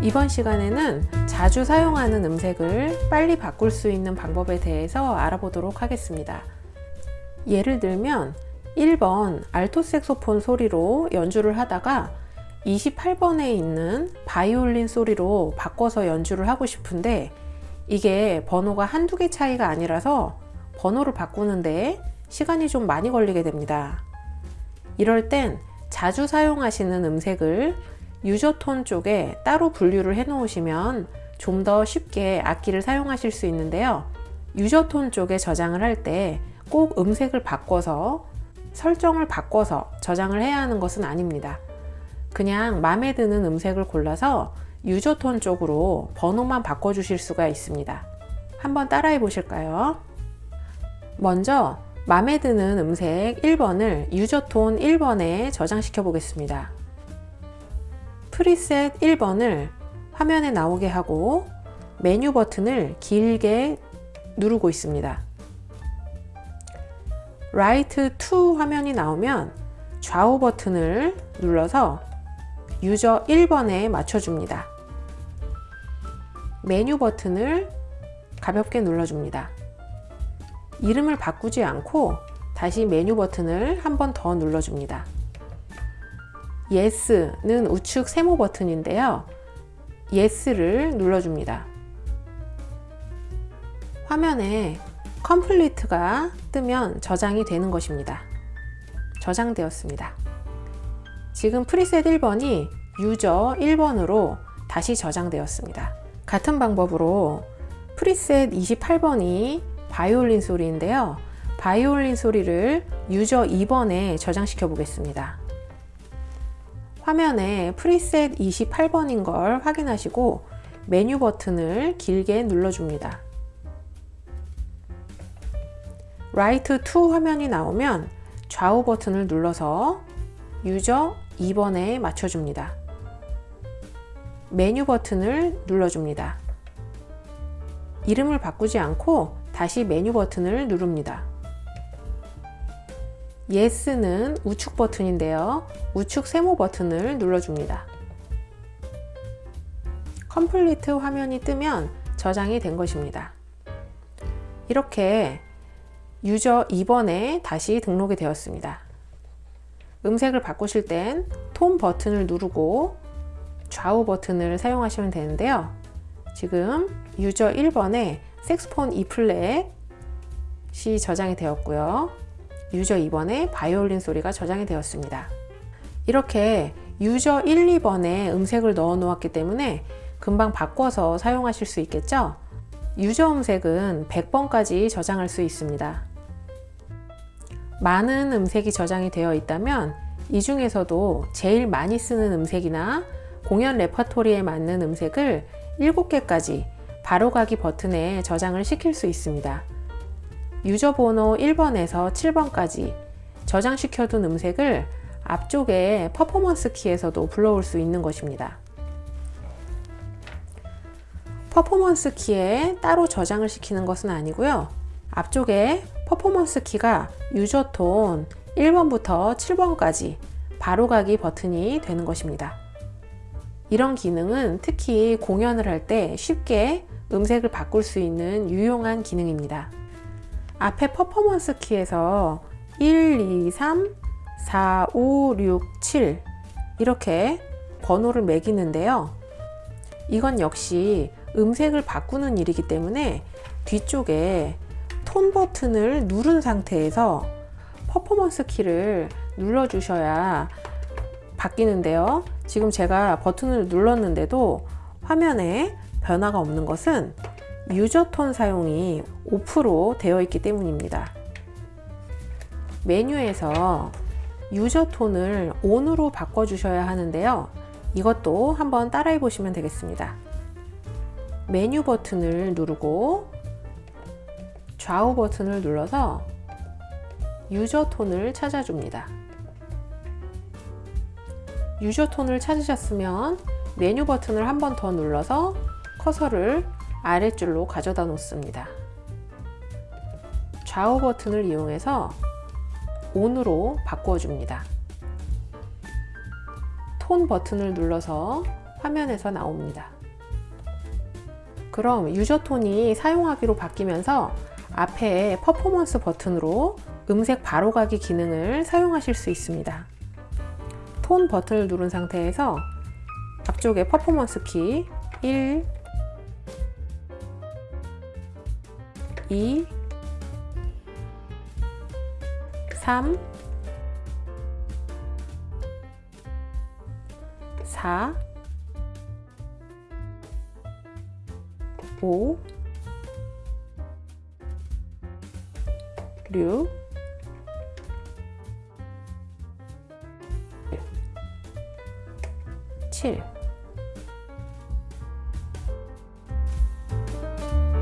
이번 시간에는 자주 사용하는 음색을 빨리 바꿀 수 있는 방법에 대해서 알아보도록 하겠습니다. 예를 들면 1번 알토 색소폰 소리로 연주를 하다가 28번에 있는 바이올린 소리로 바꿔서 연주를 하고 싶은데 이게 번호가 한두 개 차이가 아니라서 번호를 바꾸는데 시간이 좀 많이 걸리게 됩니다. 이럴 땐 자주 사용하시는 음색을 유저톤 쪽에 따로 분류를 해 놓으시면 좀 더 쉽게 악기를 사용하실 수 있는데요. 유저톤 쪽에 저장을 할 때 꼭 음색을 바꿔서 설정을 바꿔서 저장을 해야 하는 것은 아닙니다. 그냥 마음에 드는 음색을 골라서 유저톤 쪽으로 번호만 바꿔 주실 수가 있습니다. 한번 따라해 보실까요? 먼저 마음에 드는 음색 1번을 user tone 1번에 저장시켜 보겠습니다. preset 1번을 화면에 나오게 하고 메뉴 버튼을 길게 누르고 있습니다. write to 화면이 나오면 좌우 버튼을 눌러서 user 1번에 맞춰줍니다. 메뉴 버튼을 가볍게 눌러줍니다. 이름을 바꾸지 않고 다시 메뉴 버튼을 한 번 더 눌러줍니다. Yes는 우측 세모 버튼인데요. Yes를 눌러줍니다. 화면에 컴플리트가 뜨면 저장이 되는 것입니다. 저장되었습니다. 지금 프리셋 1번이 user 1번으로 다시 저장되었습니다. 같은 방법으로 preset 28번이 바이올린 소리인데요. 바이올린 소리를 user 2번에 저장시켜 보겠습니다. 화면에 preset 28번인 걸 확인하시고 메뉴 버튼을 길게 눌러줍니다. write to 화면이 나오면 좌우 버튼을 눌러서 user 2번에 맞춰줍니다. 메뉴 버튼을 눌러줍니다. 이름을 바꾸지 않고 다시 메뉴 버튼을 누릅니다. Yes는 우측 버튼인데요. 우측 세모 버튼을 눌러줍니다. complete 화면이 뜨면 저장이 된 것입니다. 이렇게 유저 2번에 다시 등록이 되었습니다. 음색을 바꾸실 땐 톤 버튼을 누르고 좌우 버튼을 사용하시면 되는데요. 지금 유저 1번에 색스폰 E플랫이 저장이 되었고요. 유저 2번에 바이올린 소리가 저장이 되었습니다. 이렇게 유저 1, 2번에 음색을 넣어 놓았기 때문에 금방 바꿔서 사용하실 수 있겠죠? 유저 음색은 100번까지 저장할 수 있습니다. 많은 음색이 저장이 되어 있다면 이 중에서도 제일 많이 쓰는 음색이나 공연 레퍼토리에 맞는 음색을 7개까지 바로가기 버튼에 저장을 시킬 수 있습니다. 유저 번호 1번에서 7번까지 저장시켜둔 음색을 앞쪽에 퍼포먼스 키에서도 불러올 수 있는 것입니다. 퍼포먼스 키에 따로 저장을 시키는 것은 아니고요. 앞쪽에 퍼포먼스 키가 유저톤 1번부터 7번까지 바로가기 버튼이 되는 것입니다. 이런 기능은 특히 공연을 할 때 쉽게 음색을 바꿀 수 있는 유용한 기능입니다. 앞에 퍼포먼스 키에서 1, 2, 3, 4, 5, 6, 7 이렇게 번호를 매기는데요. 이건 역시 음색을 바꾸는 일이기 때문에 뒤쪽에 톤 버튼을 누른 상태에서 퍼포먼스 키를 눌러 주셔야 바뀌는데요 지금 제가 버튼을 눌렀는데도 화면에 변화가 없는 것은 유저 톤 사용이 오프로 되어 있기 때문입니다. 메뉴에서 유저 톤을 ON으로 바꿔 주셔야 하는데요. 이것도 한번 따라해 보시면 되겠습니다. 메뉴 버튼을 누르고 좌우 버튼을 눌러서 유저 톤을 찾아줍니다. 유저 톤을 찾으셨으면 메뉴 버튼을 한 번 더 눌러서 커서를 아래줄로 가져다 놓습니다. 좌우 버튼을 이용해서 ON으로 바꿔줍니다. 톤 버튼을 눌러서 화면에서 나옵니다. 그럼 유저 톤이 사용하기로 바뀌면서 앞에 퍼포먼스 버튼으로 음색 바로가기 기능을 사용하실 수 있습니다. 톤 버튼을 누른 상태에서 앞쪽에 퍼포먼스 키 1, 2, 3, 4, 5, 6, 7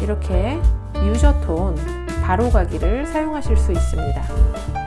이렇게 유저 톤 바로 가기를 사용하실 수 있습니다.